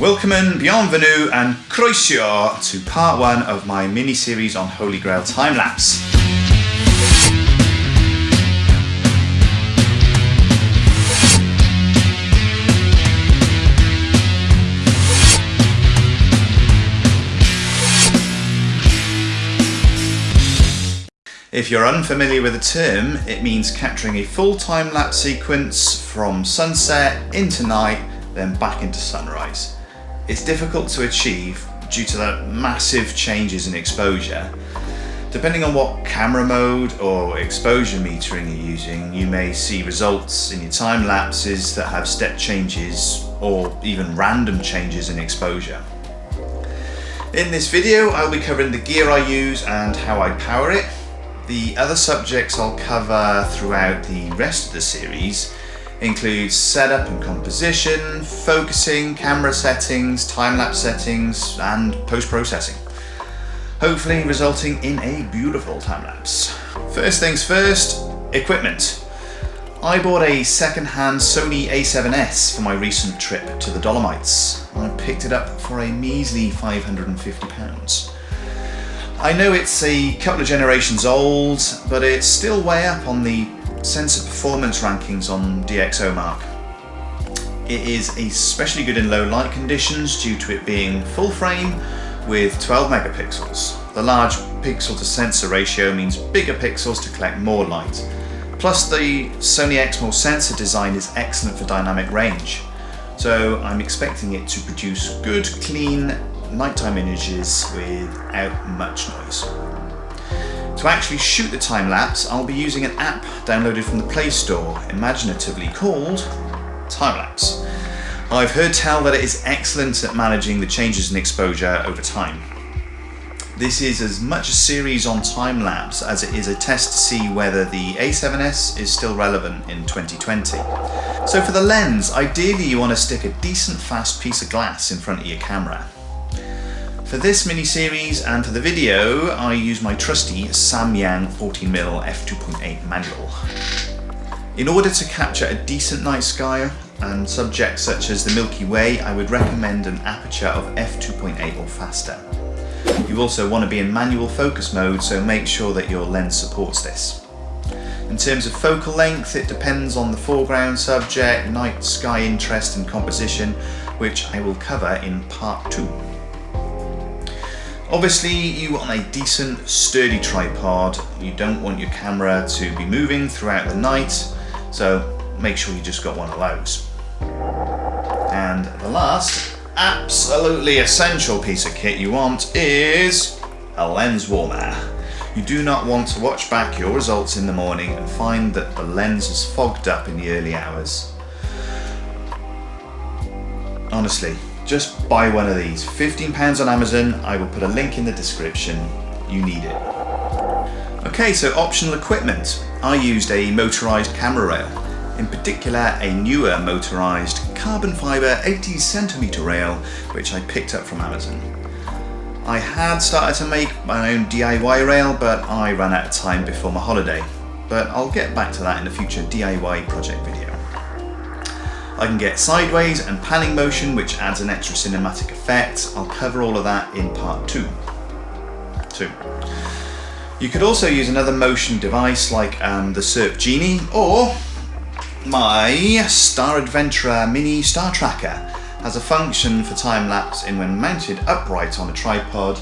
Welcome bienvenue and croeso to part one of my mini-series on Holy Grail time-lapse. If you're unfamiliar with the term, it means capturing a full time-lapse sequence from sunset into night, then back into sunrise. It's difficult to achieve due to the massive changes in exposure. Depending on what camera mode or exposure metering you're using, you may see results in your time lapses that have step changes or even random changes in exposure. In this video, I'll be covering the gear I use and how I power it. The other subjects I'll cover throughout the rest of the series includes setup and composition, focusing, camera settings, time-lapse settings, and post-processing. Hopefully resulting in a beautiful time-lapse. First things first, equipment. I bought a second-hand Sony a7S for my recent trip to the Dolomites. I picked it up for a measly £550. I know it's a couple of generations old, but it's still way up on the sensor performance rankings on DxOMark. It is especially good in low light conditions due to it being full frame with 12 megapixels. The large pixel to sensor ratio means bigger pixels to collect more light. Plus the Sony Exmor sensor design is excellent for dynamic range. So I'm expecting it to produce good, clean nighttime images without much noise. To actually shoot the time lapse, I'll be using an app downloaded from the Play Store, imaginatively called Timelapse. I've heard tell that it is excellent at managing the changes in exposure over time. This is as much a series on time-lapse as it is a test to see whether the A7S is still relevant in 2020. So for the lens, ideally you want to stick a decent fast piece of glass in front of your camera. For this mini-series and for the video, I use my trusty Samyang 14mm f2.8 manual. In order to capture a decent night sky and subjects such as the Milky Way, I would recommend an aperture of f2.8 or faster. You also want to be in manual focus mode, so make sure that your lens supports this. In terms of focal length, it depends on the foreground subject, night sky interest and composition, which I will cover in part 2. Obviously you want a decent sturdy tripod, you don't want your camera to be moving throughout the night, so make sure you just got one of those. And the last absolutely essential piece of kit you want is a lens warmer. You do not want to watch back your results in the morning and find that the lens is fogged up in the early hours. Honestly, just buy one of these. £15 on Amazon, I will put a link in the description. You need it. Okay, so optional equipment. I used a motorised camera rail, in particular a newer motorised carbon fibre 80 centimetre rail, which I picked up from Amazon. I had started to make my own DIY rail, but I ran out of time before my holiday. But I'll get back to that in a future DIY project video. I can get sideways and panning motion which adds an extra cinematic effect. I'll cover all of that in part two. two. You could also use another motion device like um, the Syrp Genie or my Star Adventurer Mini Star Tracker has a function for time lapse in when mounted upright on a tripod.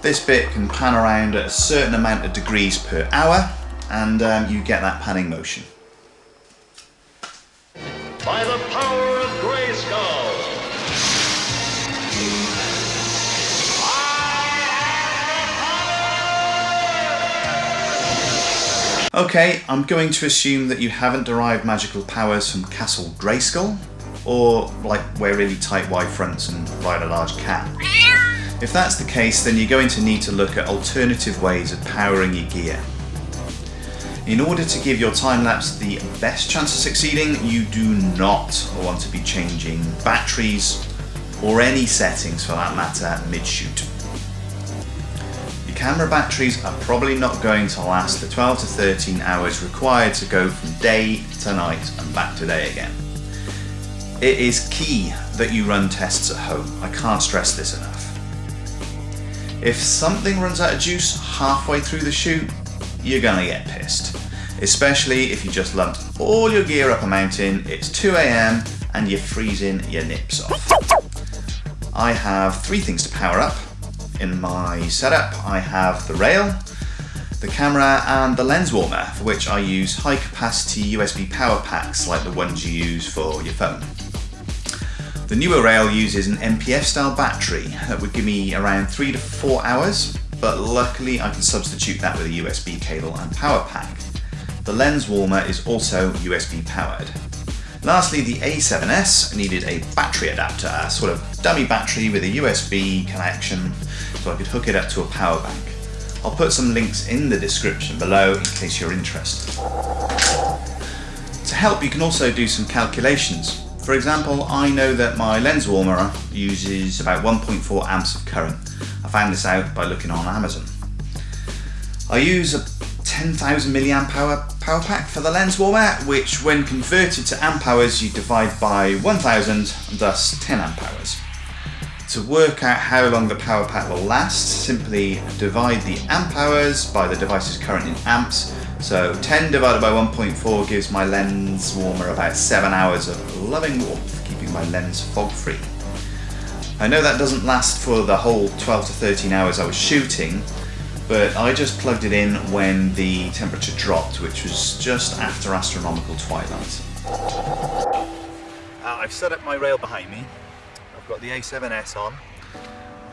This bit can pan around at a certain amount of degrees per hour and um, you get that panning motion. By the power of Grayskull! Okay, I'm going to assume that you haven't derived magical powers from Castle Grayskull, or like wear really tight wide fronts and ride a large cat. If that's the case, then you're going to need to look at alternative ways of powering your gear. In order to give your time-lapse the best chance of succeeding, you do not want to be changing batteries or any settings for that matter mid-shoot. Your camera batteries are probably not going to last the 12 to 13 hours required to go from day to night and back to day again. It is key that you run tests at home. I can't stress this enough. If something runs out of juice halfway through the shoot, you're gonna get pissed. Especially if you just lumped all your gear up a mountain, it's 2am and you're freezing your nips off. I have three things to power up. In my setup, I have the rail, the camera and the lens warmer, for which I use high capacity USB power packs like the ones you use for your phone. The newer rail uses an NP-F style battery that would give me around three to four hours, but luckily I can substitute that with a USB cable and power pack. The lens warmer is also USB powered. Lastly, the A7S needed a battery adapter, a sort of dummy battery with a USB connection so I could hook it up to a power bank. I'll put some links in the description below in case you're interested. To help, you can also do some calculations. For example, I know that my lens warmer uses about 1.4 amps of current. Found this out by looking on Amazon. I use a 10,000 milliamp hour power pack for the lens warmer, which when converted to amp hours, you divide by 1000, thus 10 amp hours. To work out how long the power pack will last, simply divide the amp hours by the device's current in amps. So 10 divided by 1.4 gives my lens warmer about 7 hours of loving warmth, keeping my lens fog free. I know that doesn't last for the whole 12 to 13 hours I was shooting, but I just plugged it in when the temperature dropped, which was just after astronomical twilight. Uh, I've set up my rail behind me, I've got the A7S on.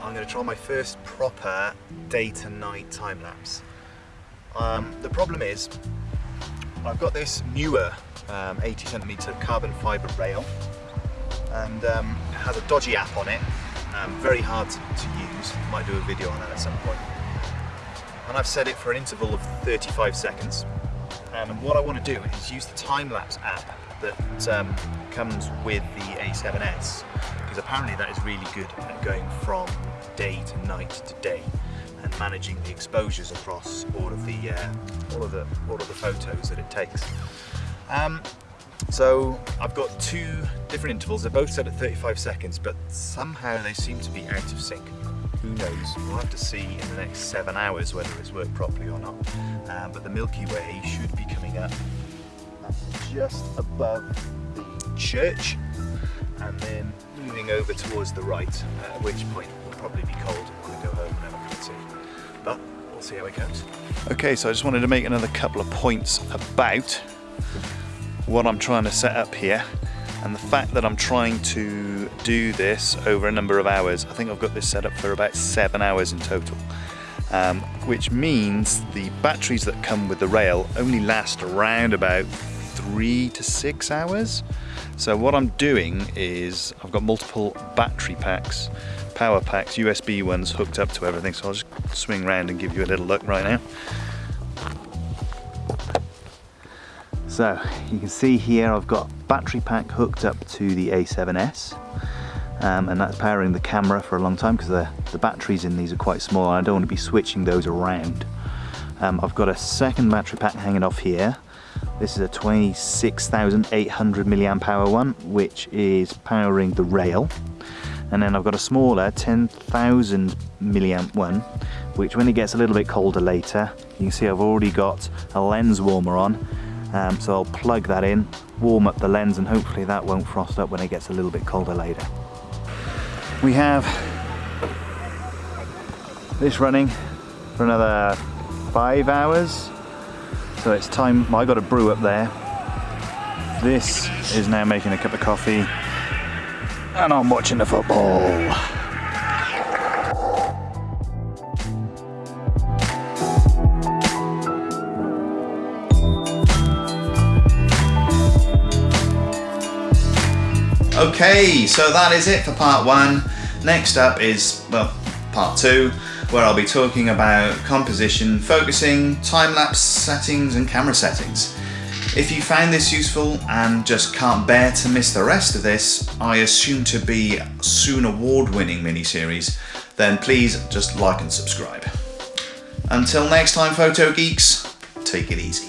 I'm going to try my first proper day to night time lapse. Um, the problem is, I've got this newer um, 80 centimeter carbon fiber rail and um, has a dodgy app on it, um, very hard to, use. Might do a video on that at some point. And I've set it for an interval of 35 seconds. And what I want to do is use the time lapse app that um, comes with the A7S because apparently that is really good at going from day to night to day and managing the exposures across all of the uh, all of the all of the photos that it takes. Um, so I've got two different intervals. They're both set at 35 seconds, but somehow they seem to be out of sync. Who knows? We'll have to see in the next seven hours whether it's worked properly or not. Um, but the Milky Way should be coming up just above the church and then moving over towards the right, at which point we'll probably be cold and we'll go home and have a cup. But we'll see how it goes. Okay, so I just wanted to make another couple of points about what I'm trying to set up here and the fact that I'm trying to do this over a number of hours. I think I've got this set up for about seven hours in total. Um, which means the batteries that come with the rail only last around about three to six hours. So what I'm doing is I've got multiple battery packs, power packs, USB ones hooked up to everything. So I'll just swing around and give you a little look right now. So you can see here I've got battery pack hooked up to the A7S um, and that's powering the camera for a long time because the, the batteries in these are quite small and I don't want to be switching those around. Um, I've got a second battery pack hanging off here this is a 26,800 milliamp hour one, which is powering the rail. And then I've got a smaller 10,000 milliamp one, which when it gets a little bit colder later, you can see I've already got a lens warmer on. Um, so I'll plug that in, warm up the lens, and hopefully that won't frost up when it gets a little bit colder later. We have this running for another five hours so it's time, I got a brew up there. This is now making a cup of coffee and I'm watching the football. Okay, so that is it for part one. Next up is, well, part two where I'll be talking about composition, focusing, time-lapse settings and camera settings. If you found this useful and just can't bear to miss the rest of this, I assume to be soon award-winning miniseries, then please just like and subscribe. Until next time photo geeks, take it easy.